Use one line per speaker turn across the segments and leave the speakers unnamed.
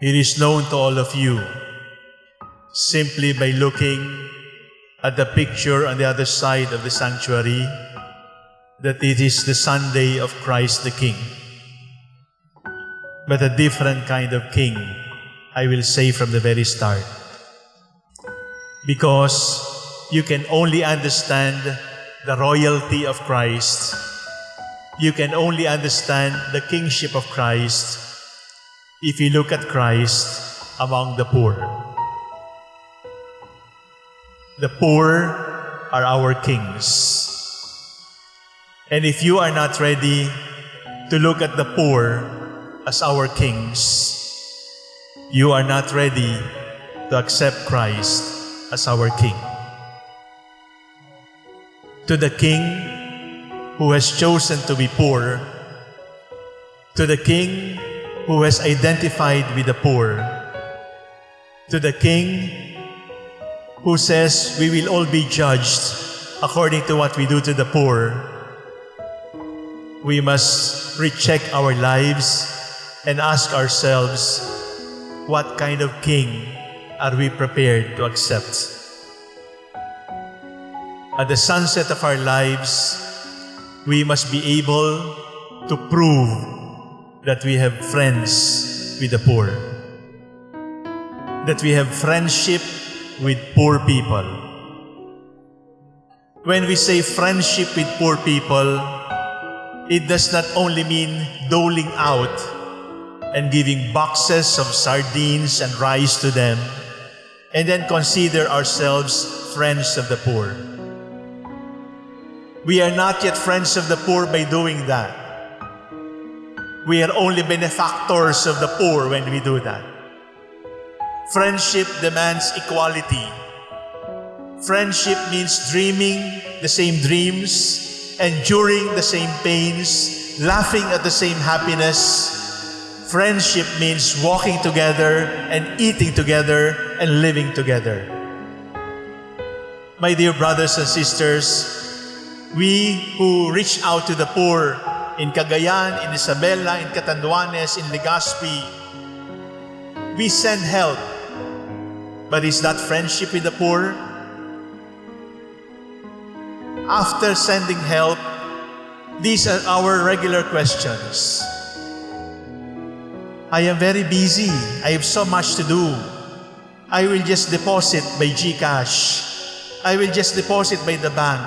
It is known to all of you simply by looking at the picture on the other side of the sanctuary that it is the Sunday of Christ the King. But a different kind of king, I will say from the very start. Because you can only understand the royalty of Christ, you can only understand the kingship of Christ if you look at Christ among the poor. The poor are our kings. And if you are not ready to look at the poor as our kings, you are not ready to accept Christ as our King. To the King who has chosen to be poor, to the King who has identified with the poor, to the King who says we will all be judged according to what we do to the poor, we must recheck our lives and ask ourselves, what kind of king are we prepared to accept? At the sunset of our lives, we must be able to prove that we have friends with the poor, that we have friendship with poor people. When we say friendship with poor people, it does not only mean doling out and giving boxes of sardines and rice to them, and then consider ourselves friends of the poor. We are not yet friends of the poor by doing that. We are only benefactors of the poor when we do that. Friendship demands equality. Friendship means dreaming the same dreams, enduring the same pains, laughing at the same happiness. Friendship means walking together and eating together and living together. My dear brothers and sisters, we who reach out to the poor in Cagayan, in Isabela, in Catanduanes, in Legazpi, we send help. But is that friendship with the poor? After sending help, these are our regular questions. I am very busy. I have so much to do. I will just deposit by GCash. I will just deposit by the bank.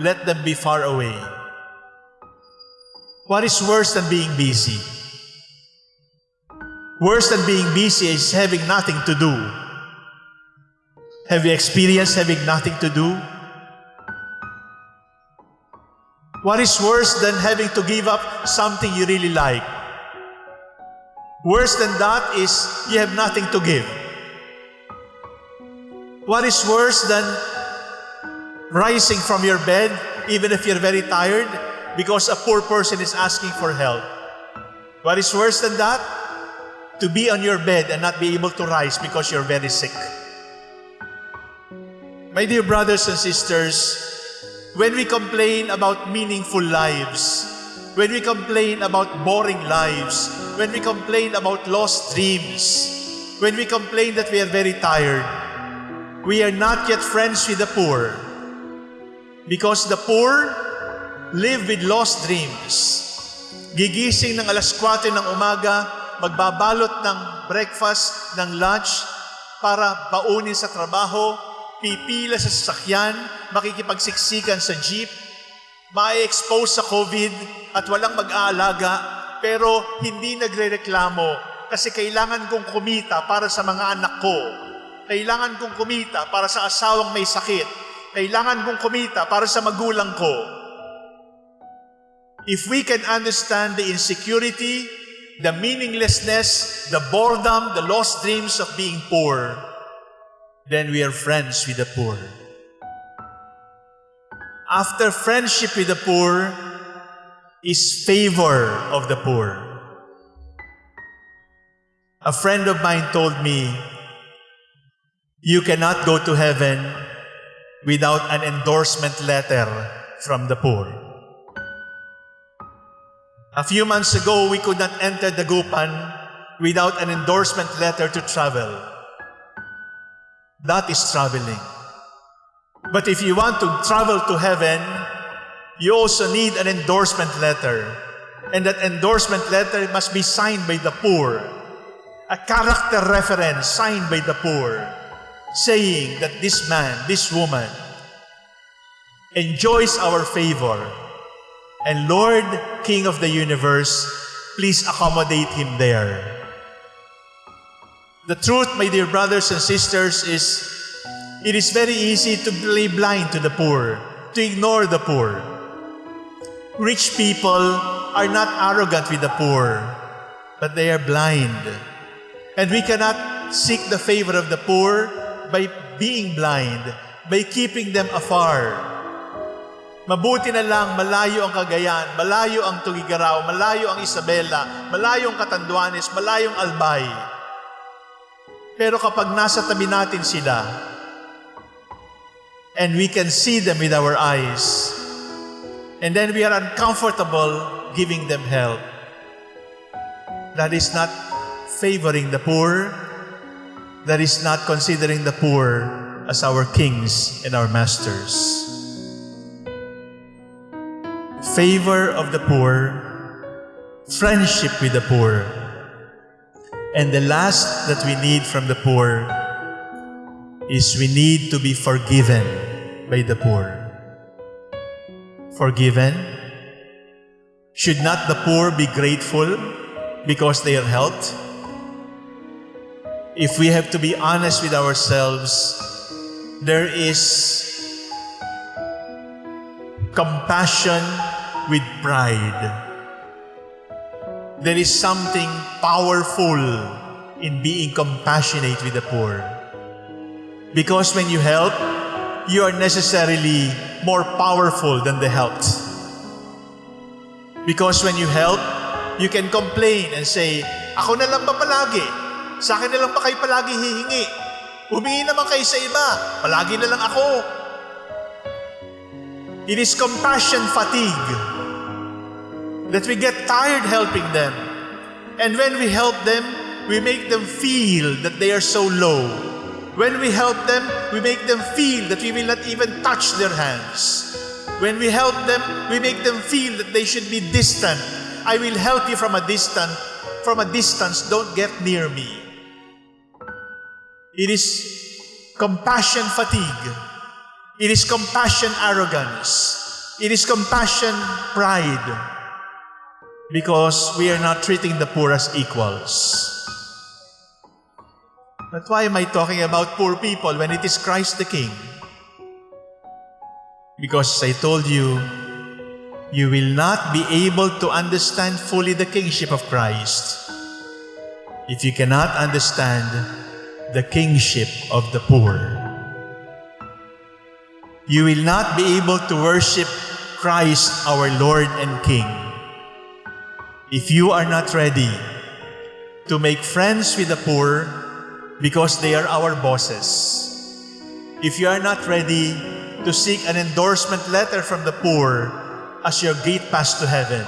Let them be far away. What is worse than being busy? Worse than being busy is having nothing to do. Have you experienced having nothing to do? What is worse than having to give up something you really like? Worse than that is you have nothing to give. What is worse than rising from your bed, even if you're very tired, because a poor person is asking for help? What is worse than that? To be on your bed and not be able to rise because you're very sick. My dear brothers and sisters, when we complain about meaningful lives, when we complain about boring lives, when we complain about lost dreams, when we complain that we are very tired, we are not yet friends with the poor. Because the poor live with lost dreams. Gigising ng alas 4 ng umaga, magbabalot ng breakfast, ng lunch, para baunin sa trabaho, pipila sa sasakyan, makikipagsiksikan sa jeep, ma-expose sa COVID at walang mag-aalaga, pero hindi nagre-reklamo kasi kailangan kong kumita para sa mga anak ko. Kailangan kong kumita para sa asawang may sakit. Kailangan kong kumita para sa magulang ko. If we can understand the insecurity, the meaninglessness, the boredom, the lost dreams of being poor, then we are friends with the poor. After friendship with the poor is favor of the poor. A friend of mine told me, you cannot go to heaven without an endorsement letter from the poor. A few months ago, we could not enter the Gupan without an endorsement letter to travel. That is traveling. But if you want to travel to heaven, you also need an endorsement letter. And that endorsement letter must be signed by the poor. A character reference signed by the poor, saying that this man, this woman, enjoys our favor. And Lord, King of the universe, please accommodate him there. The truth, my dear brothers and sisters, is it is very easy to play blind to the poor, to ignore the poor. Rich people are not arrogant with the poor, but they are blind. And we cannot seek the favor of the poor by being blind, by keeping them afar. Mabuti na lang malayo ang Cagayan, malayo ang Tugigaraw, malayo ang Isabela, malayo ang Catanduanes, malayo ang Albay. Pero kapag nasa tabi natin sila, and we can see them with our eyes, and then we are uncomfortable giving them help, that is not favoring the poor, that is not considering the poor as our kings and our masters. Favor of the poor, friendship with the poor, and the last that we need from the poor is we need to be forgiven by the poor. Forgiven? Should not the poor be grateful because they are helped? If we have to be honest with ourselves, there is compassion with pride. There is something powerful in being compassionate with the poor. Because when you help, you are necessarily more powerful than the helped. Because when you help, you can complain and say, Ako na lang ba palagi? Sa akin na lang ba kayo palagi hihingi? Humingi naman kayo sa iba. Palagi na lang ako. It is compassion fatigue that we get tired helping them. And when we help them, we make them feel that they are so low. When we help them, we make them feel that we will not even touch their hands. When we help them, we make them feel that they should be distant. I will help you from a distance. From a distance, don't get near me. It is compassion fatigue. It is compassion arrogance. It is compassion pride. Because we are not treating the poor as equals. But why am I talking about poor people when it is Christ the King? Because I told you, you will not be able to understand fully the kingship of Christ if you cannot understand the kingship of the poor. You will not be able to worship Christ our Lord and King if you are not ready to make friends with the poor because they are our bosses. If you are not ready to seek an endorsement letter from the poor as your gate pass to heaven,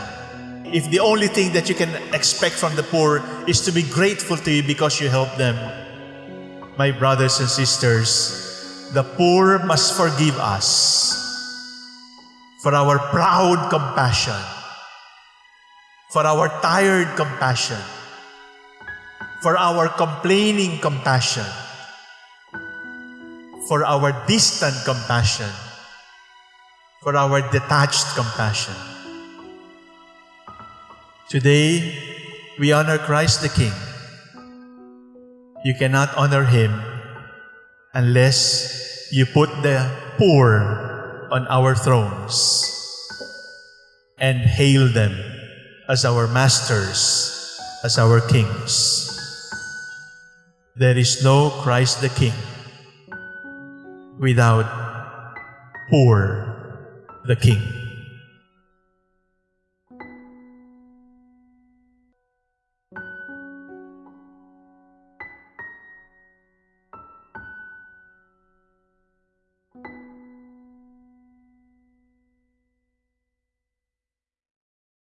if the only thing that you can expect from the poor is to be grateful to you because you help them, my brothers and sisters, the poor must forgive us for our proud compassion, for our tired compassion, for our complaining compassion, for our distant compassion, for our detached compassion. Today, we honor Christ the King. You cannot honor Him unless you put the poor on our thrones and hail them as our masters, as our kings. There is no Christ the King without poor the King.